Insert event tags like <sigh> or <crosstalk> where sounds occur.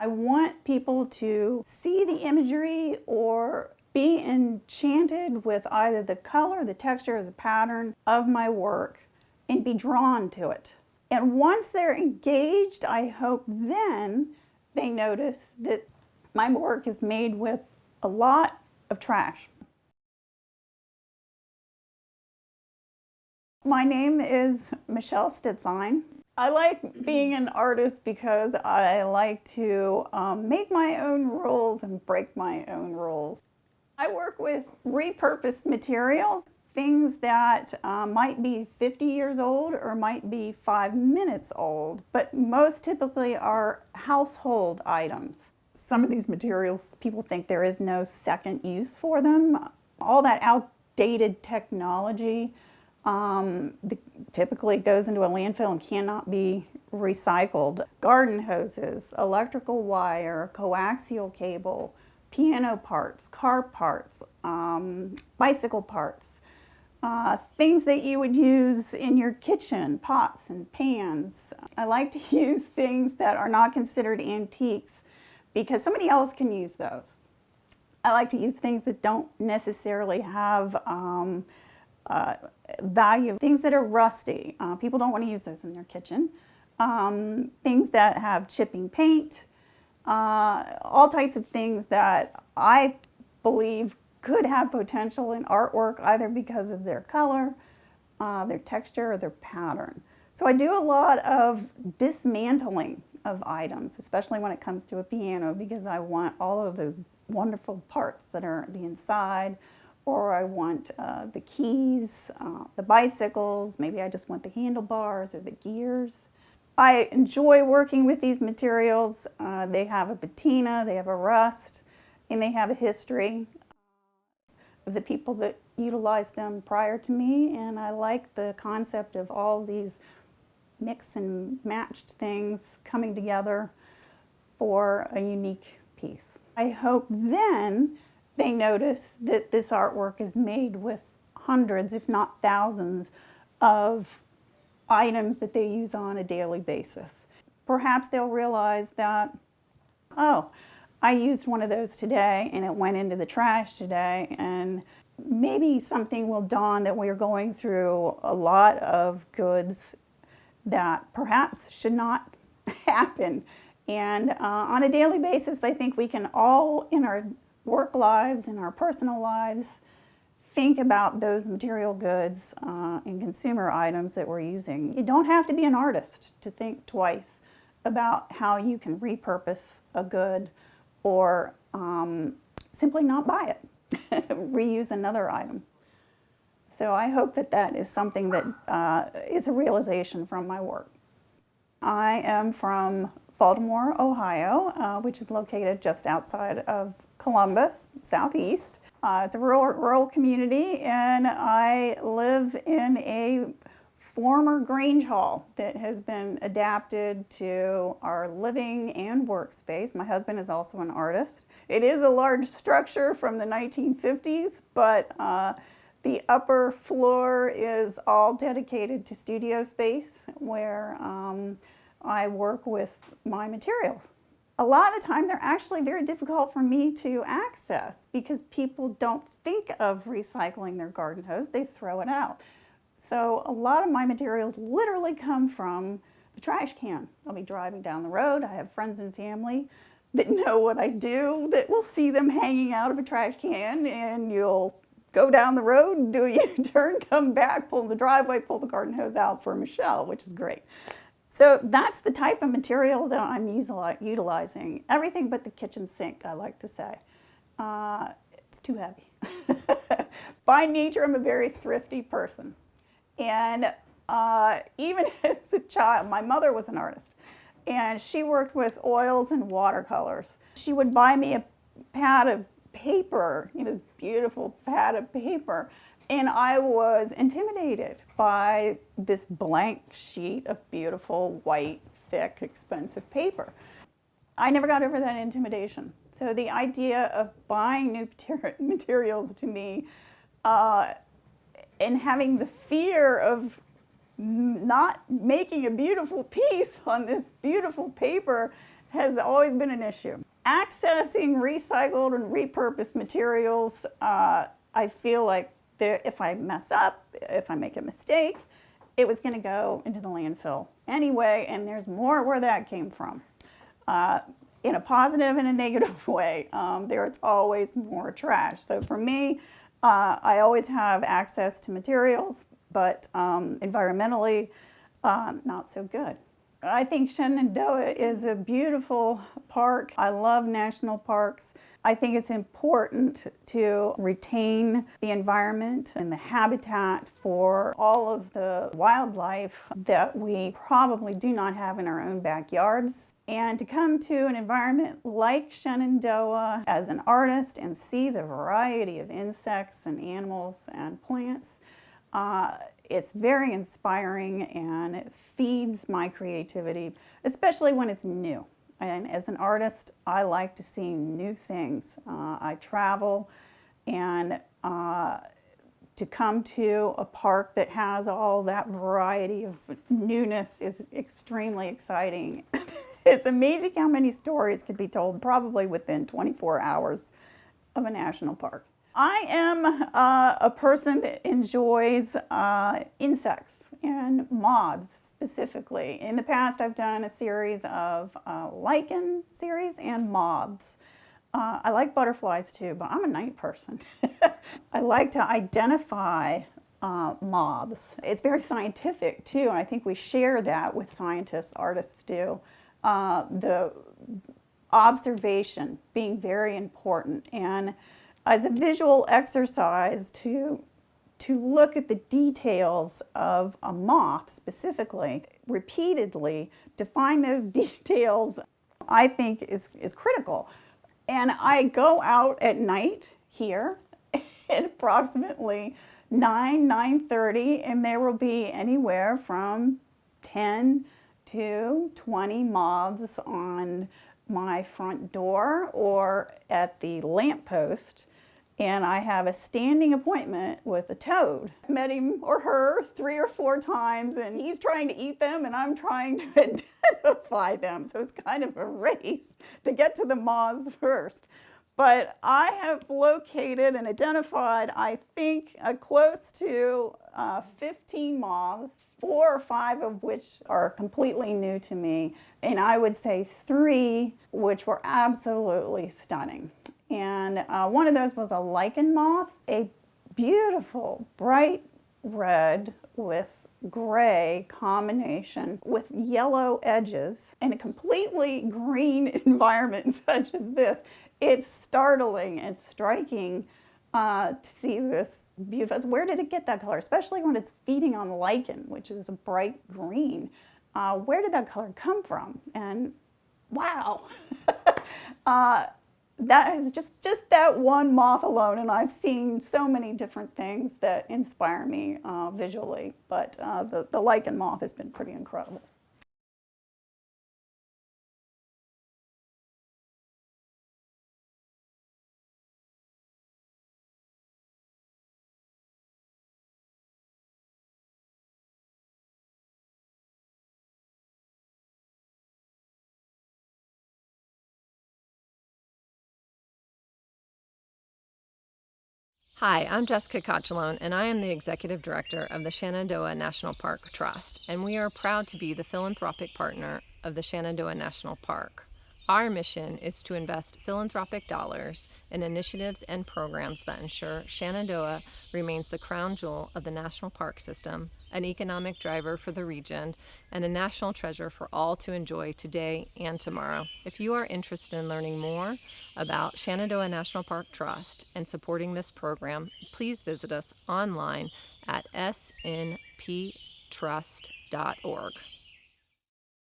I want people to see the imagery or be enchanted with either the color, the texture, or the pattern of my work and be drawn to it. And once they're engaged, I hope then they notice that my work is made with a lot of trash. My name is Michelle Stitzlein. I like being an artist because I like to um, make my own rules and break my own rules. I work with repurposed materials, things that uh, might be 50 years old or might be five minutes old, but most typically are household items. Some of these materials, people think there is no second use for them. All that outdated technology um, the, typically goes into a landfill and cannot be recycled. Garden hoses, electrical wire, coaxial cable, piano parts, car parts, um, bicycle parts, uh, things that you would use in your kitchen, pots and pans. I like to <laughs> use things that are not considered antiques because somebody else can use those. I like to use things that don't necessarily have um, uh, value. Things that are rusty, uh, people don't want to use those in their kitchen. Um, things that have chipping paint, uh, all types of things that I believe could have potential in artwork either because of their color, uh, their texture, or their pattern. So I do a lot of dismantling of items, especially when it comes to a piano because I want all of those wonderful parts that are the inside, or I want uh, the keys, uh, the bicycles, maybe I just want the handlebars or the gears. I enjoy working with these materials. Uh, they have a patina, they have a rust, and they have a history of the people that utilized them prior to me, and I like the concept of all these mix and matched things coming together for a unique piece. I hope then they notice that this artwork is made with hundreds, if not thousands, of items that they use on a daily basis. Perhaps they'll realize that, oh, I used one of those today and it went into the trash today and maybe something will dawn that we are going through a lot of goods that perhaps should not <laughs> happen. And uh, on a daily basis, I think we can all in our work lives and our personal lives, think about those material goods uh, and consumer items that we're using. You don't have to be an artist to think twice about how you can repurpose a good or um, simply not buy it, <laughs> reuse another item. So I hope that that is something that uh, is a realization from my work. I am from Baltimore, Ohio, uh, which is located just outside of Columbus, southeast. Uh, it's a rural, rural community and I live in a former Grange Hall that has been adapted to our living and workspace. My husband is also an artist. It is a large structure from the 1950s, but uh, the upper floor is all dedicated to studio space where um, I work with my materials a lot of the time they're actually very difficult for me to access because people don't think of recycling their garden hose, they throw it out. So a lot of my materials literally come from the trash can. I'll be driving down the road, I have friends and family that know what I do, that will see them hanging out of a trash can and you'll go down the road, do a U-turn, <laughs> come back, pull the driveway, pull the garden hose out for Michelle, which is great. So that's the type of material that I'm utilizing. Everything but the kitchen sink, I like to say. Uh, it's too heavy. <laughs> By nature, I'm a very thrifty person. And uh, even <laughs> as a child, my mother was an artist. And she worked with oils and watercolors. She would buy me a pad of paper, you know, this beautiful pad of paper and I was intimidated by this blank sheet of beautiful, white, thick, expensive paper. I never got over that intimidation. So the idea of buying new <laughs> materials to me uh, and having the fear of not making a beautiful <laughs> piece on this beautiful paper has always been an issue. Accessing recycled and repurposed materials, uh, I feel like if I mess up, if I make a mistake, it was going to go into the landfill anyway, and there's more where that came from. Uh, in a positive and a negative <laughs> way, um, there's always more trash. So for me, uh, I always have access to materials, but um, environmentally, um, not so good. I think Shenandoah is a beautiful park. I love national parks. I think it's important to retain the environment and the habitat for all of the wildlife that we probably do not have in our own backyards. And to come to an environment like Shenandoah as an artist and see the variety of insects and animals and plants uh, it's very inspiring and it feeds my creativity, especially when it's new. And as an artist, I like to see new things. Uh, I travel and uh, to come to a park that has all that variety of newness is extremely exciting. <laughs> it's amazing how many stories could be told probably within 24 hours of a national park. I am uh, a person that enjoys uh, insects and moths specifically. In the past, I've done a series of uh, lichen series and moths. Uh, I like butterflies too, but I'm a night person. <laughs> I like to identify uh, moths. It's very scientific too, and I think we share that with scientists, artists do. Uh, the observation being very important and as a visual exercise to, to look at the details of a moth specifically, repeatedly, to find those <laughs> details, I think is, is critical. And I go out at night here <laughs> at approximately 9, 9.30, and there will be anywhere from 10 to 20 moths on my front door or at the lamppost and I have a standing appointment with a toad. Met him or her three or four times and he's trying to eat them and I'm trying to <laughs> identify them. So it's kind of a race to get to the moths first. But I have located and identified, I think, a close to uh, 15 moths, four or five of which are completely new to me, and I would say three which were absolutely stunning. And uh, one of those was a lichen moth, a beautiful bright red with gray combination with yellow edges in a completely green <laughs> environment <laughs> such as this. It's startling and striking uh, to see this beautiful. Where did it get that color? Especially when it's feeding on lichen, which is a bright green. Uh, where did that color come from? And wow. <laughs> uh, that is just, just that one moth alone, and I've seen so many different things that inspire me uh, visually, but uh, the, the lichen moth has been pretty incredible. Hi, I'm Jessica Cocciolone, and I am the Executive Director of the Shenandoah National Park Trust, and we are proud to be the philanthropic partner of the Shenandoah National Park. Our mission is to invest philanthropic dollars in initiatives and programs that ensure Shenandoah remains the crown jewel of the national park system, an economic driver for the region, and a national treasure for all to enjoy today and tomorrow. If you are interested in learning more about Shenandoah National Park Trust and supporting this program, please visit us online at snptrust.org.